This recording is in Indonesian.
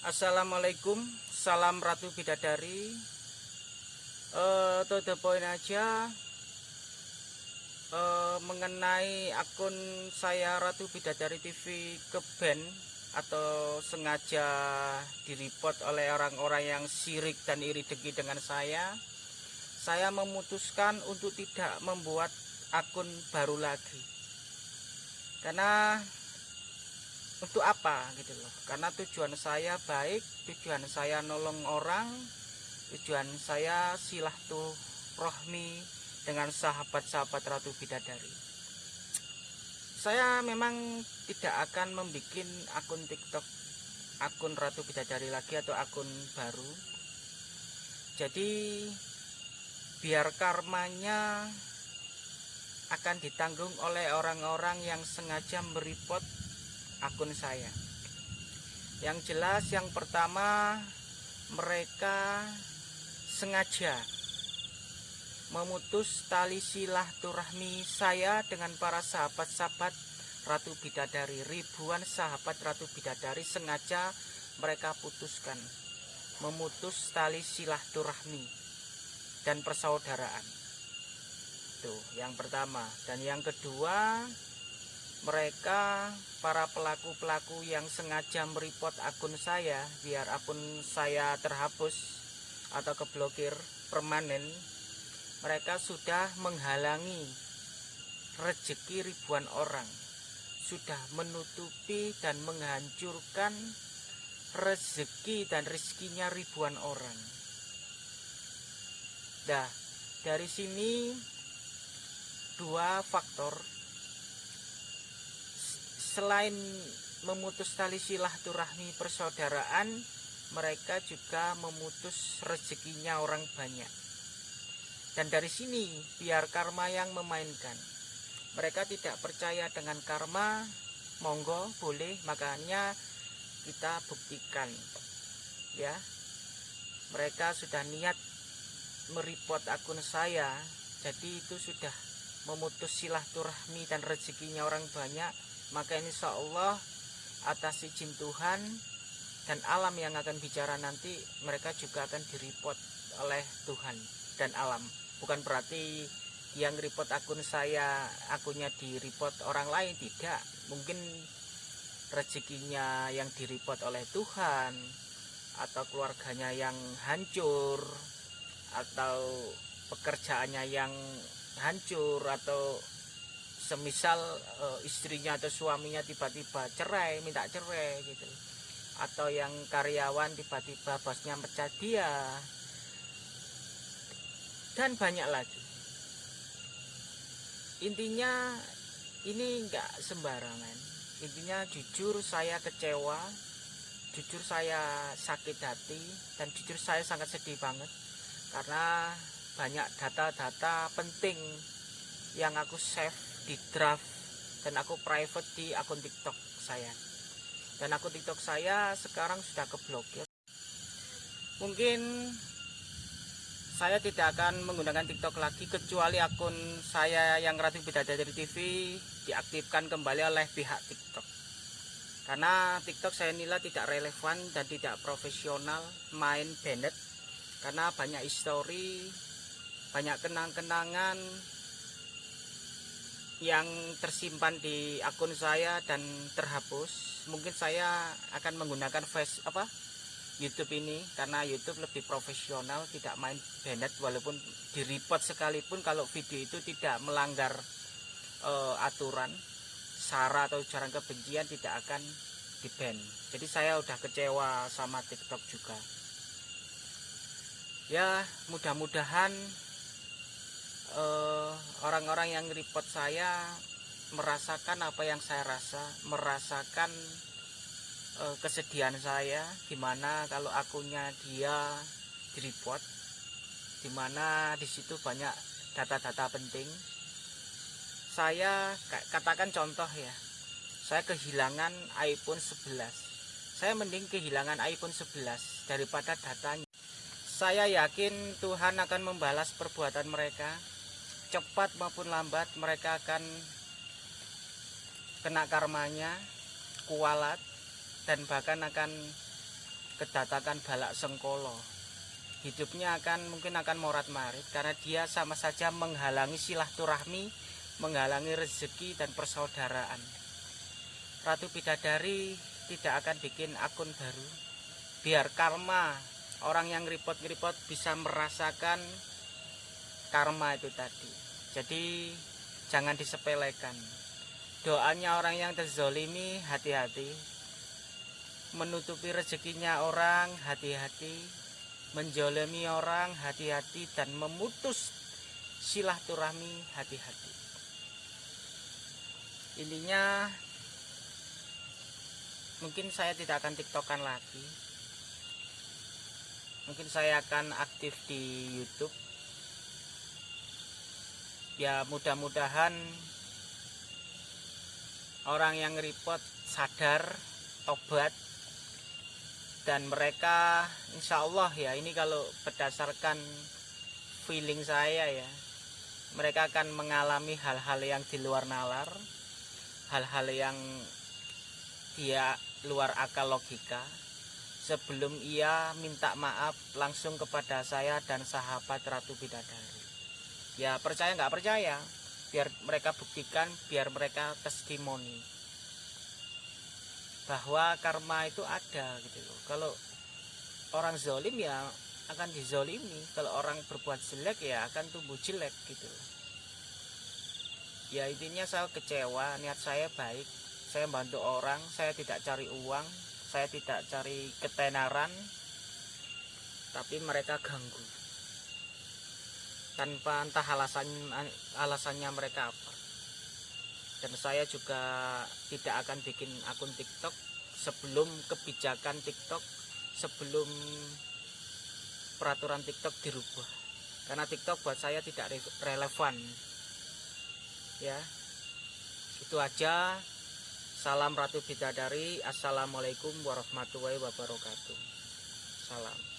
Assalamualaikum, salam Ratu Bidadari. Uh, to the point aja uh, mengenai akun saya Ratu Bidadari TV ke band atau sengaja direport oleh orang-orang yang sirik dan iri dengki dengan saya. Saya memutuskan untuk tidak membuat akun baru lagi. Karena untuk apa gitu loh. Karena tujuan saya baik tujuan saya nolong orang tujuan saya silah tuh rohmi dengan sahabat-sahabat Ratu Bidadari. Saya memang tidak akan membuat akun tiktok akun Ratu Bidadari lagi atau akun baru. Jadi biar karmanya akan ditanggung oleh orang-orang yang sengaja meripot akun saya. Yang jelas yang pertama mereka sengaja memutus tali silaturahmi saya dengan para sahabat-sahabat Ratu Bidadari. Ribuan sahabat Ratu Bidadari sengaja mereka putuskan memutus tali silaturahmi dan persaudaraan. Tuh yang pertama. Dan yang kedua mereka para pelaku-pelaku yang sengaja meripot akun saya biar akun saya terhapus atau keblokir permanen mereka sudah menghalangi rezeki ribuan orang. Sudah menutupi dan menghancurkan rezeki dan rezekinya ribuan orang. Nah, dari sini dua faktor selain memutus tali silaturahmi persaudaraan mereka juga memutus rezekinya orang banyak. Dan dari sini biar karma yang memainkan. Mereka tidak percaya dengan karma monggo boleh makanya kita buktikan ya. Mereka sudah niat meripot akun saya jadi itu sudah memutus silaturahmi dan rezekinya orang banyak maka insya Allah atas izin Tuhan dan alam yang akan bicara nanti mereka juga akan direport oleh Tuhan dan alam. Bukan berarti yang report akun saya akunnya di report orang lain tidak. Mungkin rezekinya yang direport oleh Tuhan atau keluarganya yang hancur atau pekerjaannya yang hancur atau semisal uh, istrinya atau suaminya tiba-tiba cerai minta cerai gitu. Atau yang karyawan tiba-tiba bosnya mecat dia. Dan banyak lagi. Intinya ini enggak sembarangan. Intinya jujur saya kecewa jujur saya sakit hati dan jujur saya sangat sedih banget. Karena banyak data-data penting yang aku save di draft dan aku private di akun tiktok saya. Dan akun tiktok saya sekarang sudah keblokir. Mungkin saya tidak akan menggunakan tiktok lagi kecuali akun saya yang Ratu Bidadari TV diaktifkan kembali oleh pihak tiktok. Karena tiktok saya nilai tidak relevan dan tidak profesional main banned karena banyak histori banyak kenang-kenangan yang tersimpan di akun saya dan terhapus mungkin saya akan menggunakan face apa YouTube ini. Karena YouTube lebih profesional tidak main banned walaupun di report sekalipun kalau video itu tidak melanggar uh, aturan sara atau ujaran kebencian tidak akan di ban jadi saya udah kecewa sama TikTok juga. Ya mudah-mudahan orang-orang uh, yang report saya merasakan apa yang saya rasa, merasakan uh, kesedihan saya, gimana kalau akunnya dia di report, di mana di situ banyak data-data penting. Saya katakan contoh ya, saya kehilangan iPhone 11. Saya mending kehilangan iPhone 11 daripada datanya. Saya yakin Tuhan akan membalas perbuatan mereka cepat maupun lambat mereka akan kena karmanya kualat dan bahkan akan kedatakan balak sengkolo. Hidupnya akan mungkin akan morat marit karena dia sama saja menghalangi silaturahmi menghalangi rezeki dan persaudaraan. Ratu Bidadari tidak akan bikin akun baru. Biar karma orang yang repot-repot bisa merasakan karma itu tadi. Jadi jangan disepelekan. Doanya orang yang terzolimi hati-hati. Menutupi rezekinya orang hati-hati. Menjolemi orang hati-hati. Dan memutus silaturahmi hati-hati. Intinya mungkin saya tidak akan tiktokan lagi. Mungkin saya akan aktif di YouTube ya mudah-mudahan orang yang repot sadar tobat dan mereka insya Allah ya ini kalau berdasarkan feeling saya ya mereka akan mengalami hal-hal yang di luar nalar hal-hal yang dia luar akal logika sebelum ia minta maaf langsung kepada saya dan sahabat Ratu Bidadari. Ya percaya nggak percaya, biar mereka buktikan, biar mereka testimoni. Bahwa karma itu ada gitu loh. Kalau orang zolim ya akan dizolimi, kalau orang berbuat jelek ya akan tumbuh jelek gitu loh. Ya intinya saya kecewa, niat saya baik, saya bantu orang, saya tidak cari uang, saya tidak cari ketenaran. Tapi mereka ganggu tanpa entah alasan alasannya mereka apa dan saya juga tidak akan bikin akun TikTok sebelum kebijakan TikTok sebelum peraturan TikTok dirubah karena TikTok buat saya tidak relevan ya itu aja Salam Ratu Bidadari. Assalamualaikum warahmatullahi wabarakatuh. Salam.